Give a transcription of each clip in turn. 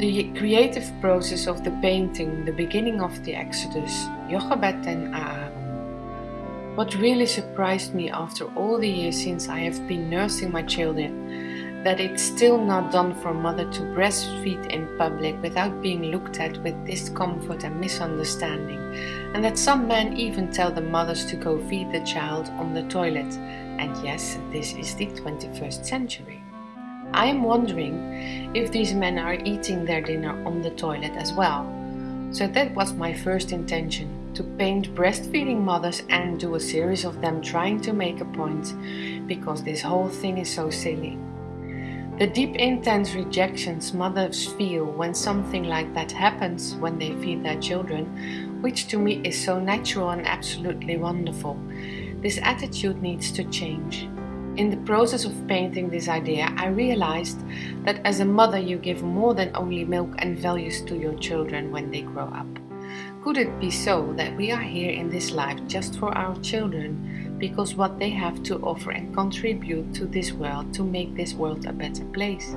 The creative process of the painting, the beginning of the Exodus, Jochebed and Aaron. What really surprised me after all the years since I have been nursing my children, that it's still not done for a mother to breastfeed in public without being looked at with discomfort and misunderstanding, and that some men even tell the mothers to go feed the child on the toilet. And yes, this is the 21st century. I am wondering if these men are eating their dinner on the toilet as well. So that was my first intention to paint breastfeeding mothers and do a series of them trying to make a point because this whole thing is so silly. The deep, intense rejections mothers feel when something like that happens when they feed their children, which to me is so natural and absolutely wonderful. This attitude needs to change. In the process of painting this idea, I realized that as a mother, you give more than only milk and values to your children when they grow up. Could it be so that we are here in this life just for our children because what they have to offer and contribute to this world to make this world a better place?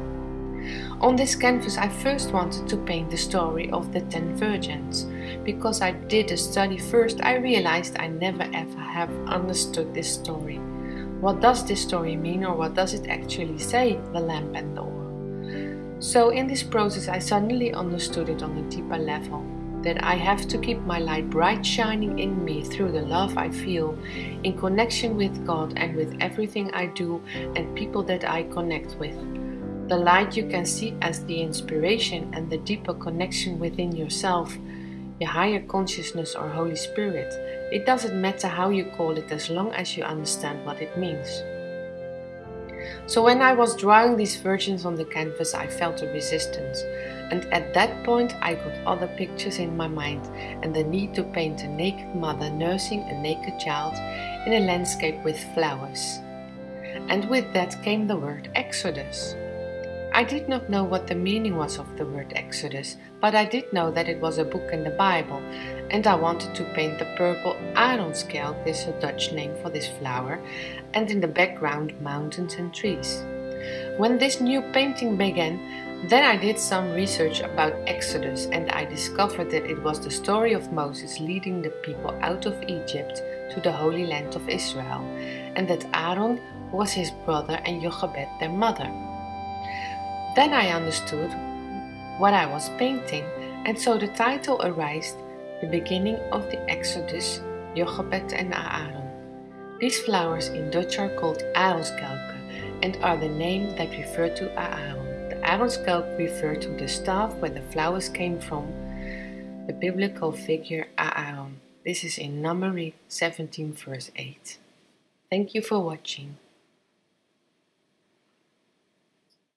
On this canvas, I first wanted to paint the story of the ten virgins. Because I did a study first, I realized I never ever have understood this story. What does this story mean, or what does it actually say, the lamp and the oil? So, in this process, I suddenly understood it on a deeper level that I have to keep my light bright shining in me through the love I feel in connection with God and with everything I do and people that I connect with. The light you can see as the inspiration and the deeper connection within yourself, your higher consciousness or Holy Spirit it doesn't matter how you call it as long as you understand what it means. So when I was drawing these virgins on the canvas, I felt a resistance. And at that point, I got other pictures in my mind and the need to paint a naked mother nursing a naked child in a landscape with flowers. And with that came the word Exodus. I did not know what the meaning was of the word Exodus, but I did know that it was a book in the Bible, and I wanted to paint the purple Aronskelk, this is a Dutch name for this flower, and in the background mountains and trees. When this new painting began, then I did some research about Exodus and I discovered that it was the story of Moses leading the people out of Egypt to the Holy Land of Israel, and that Aaron was his brother and Jochebed their mother. Then I understood what I was painting, and so the title arose the beginning of the Exodus, Jochebed and Aaron. These flowers in Dutch are called Aronskelken and are the name that refer to Aaron. The Aronskelk refer to the staff where the flowers came from, the biblical figure Aaron. This is in Numeri 17 verse 8. Thank you for watching.